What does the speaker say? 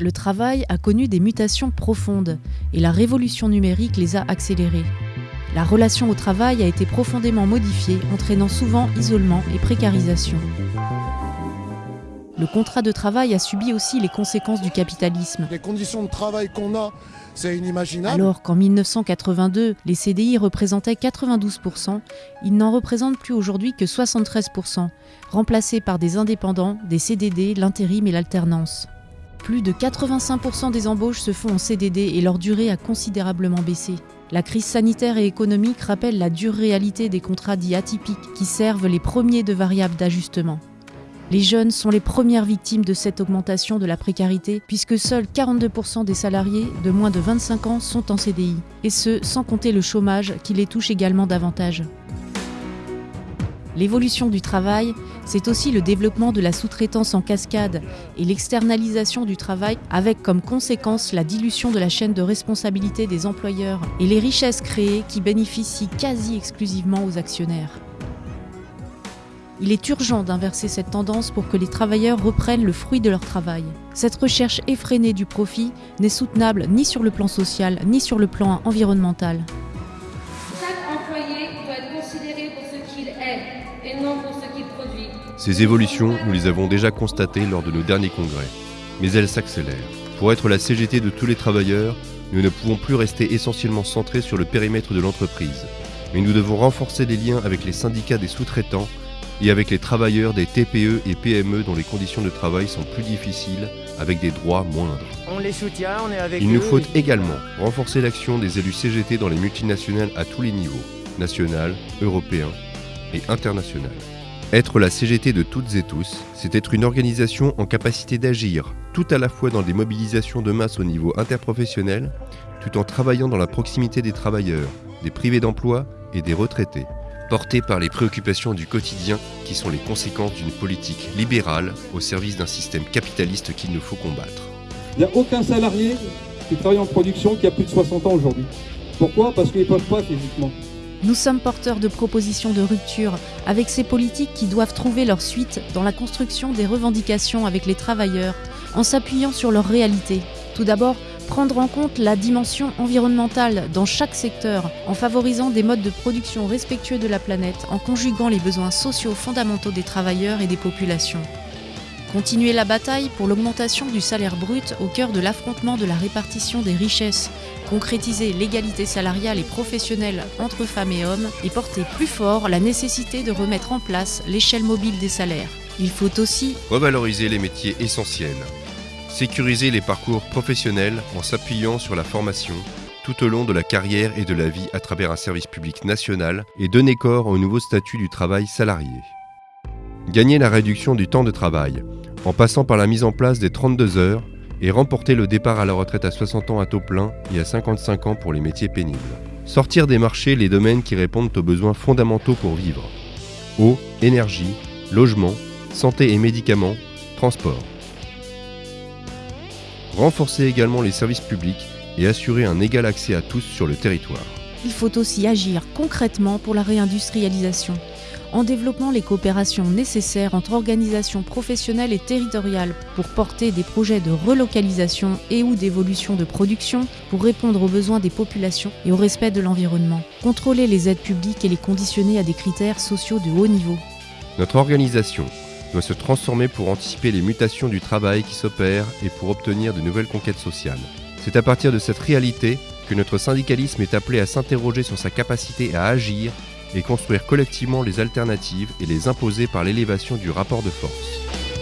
Le travail a connu des mutations profondes et la révolution numérique les a accélérées. La relation au travail a été profondément modifiée, entraînant souvent isolement et précarisation. Le contrat de travail a subi aussi les conséquences du capitalisme. Les conditions de travail qu'on a, c'est inimaginable. Alors qu'en 1982, les CDI représentaient 92%, ils n'en représentent plus aujourd'hui que 73%, remplacés par des indépendants, des CDD, l'intérim et l'alternance. Plus de 85% des embauches se font en CDD et leur durée a considérablement baissé. La crise sanitaire et économique rappelle la dure réalité des contrats dits atypiques qui servent les premiers de variables d'ajustement. Les jeunes sont les premières victimes de cette augmentation de la précarité puisque seuls 42% des salariés de moins de 25 ans sont en CDI, et ce sans compter le chômage qui les touche également davantage. L'évolution du travail, c'est aussi le développement de la sous-traitance en cascade et l'externalisation du travail avec comme conséquence la dilution de la chaîne de responsabilité des employeurs et les richesses créées qui bénéficient quasi exclusivement aux actionnaires. Il est urgent d'inverser cette tendance pour que les travailleurs reprennent le fruit de leur travail. Cette recherche effrénée du profit n'est soutenable ni sur le plan social ni sur le plan environnemental. Qu'il est et non pour ce qu'il produit. Ces évolutions, nous les avons déjà constatées lors de nos derniers congrès, mais elles s'accélèrent. Pour être la CGT de tous les travailleurs, nous ne pouvons plus rester essentiellement centrés sur le périmètre de l'entreprise, mais nous devons renforcer les liens avec les syndicats des sous-traitants et avec les travailleurs des TPE et PME dont les conditions de travail sont plus difficiles, avec des droits moindres. On les soutient, on est avec Il eux. nous faut également renforcer l'action des élus CGT dans les multinationales à tous les niveaux, national, européen et international. Être la CGT de toutes et tous, c'est être une organisation en capacité d'agir, tout à la fois dans des mobilisations de masse au niveau interprofessionnel, tout en travaillant dans la proximité des travailleurs, des privés d'emploi et des retraités, portés par les préoccupations du quotidien qui sont les conséquences d'une politique libérale au service d'un système capitaliste qu'il nous faut combattre. Il n'y a aucun salarié qui travaille en production qui a plus de 60 ans aujourd'hui. Pourquoi? Parce qu'ils ne peuvent pas physiquement. Nous sommes porteurs de propositions de rupture avec ces politiques qui doivent trouver leur suite dans la construction des revendications avec les travailleurs en s'appuyant sur leur réalité. Tout d'abord, prendre en compte la dimension environnementale dans chaque secteur en favorisant des modes de production respectueux de la planète, en conjuguant les besoins sociaux fondamentaux des travailleurs et des populations. Continuer la bataille pour l'augmentation du salaire brut au cœur de l'affrontement de la répartition des richesses, concrétiser l'égalité salariale et professionnelle entre femmes et hommes et porter plus fort la nécessité de remettre en place l'échelle mobile des salaires. Il faut aussi Revaloriser les métiers essentiels. Sécuriser les parcours professionnels en s'appuyant sur la formation tout au long de la carrière et de la vie à travers un service public national et donner corps au nouveau statut du travail salarié. Gagner la réduction du temps de travail en passant par la mise en place des 32 heures et remporter le départ à la retraite à 60 ans à taux plein et à 55 ans pour les métiers pénibles. Sortir des marchés les domaines qui répondent aux besoins fondamentaux pour vivre. Eau, énergie, logement, santé et médicaments, transport. Renforcer également les services publics et assurer un égal accès à tous sur le territoire. il faut aussi agir concrètement pour la réindustrialisation, en développant les coopérations nécessaires entre organisations professionnelles et territoriales pour porter des projets de relocalisation et ou d'évolution de production pour répondre aux besoins des populations et au respect de l'environnement. Contrôler les aides publiques et les conditionner à des critères sociaux de haut niveau. Notre organisation doit se transformer pour anticiper les mutations du travail qui s'opèrent et pour obtenir de nouvelles conquêtes sociales. C'est à partir de cette réalité que notre syndicalisme est appelé à s'interroger sur sa capacité à agir et construire collectivement les alternatives et les imposer par l'élévation du rapport de force.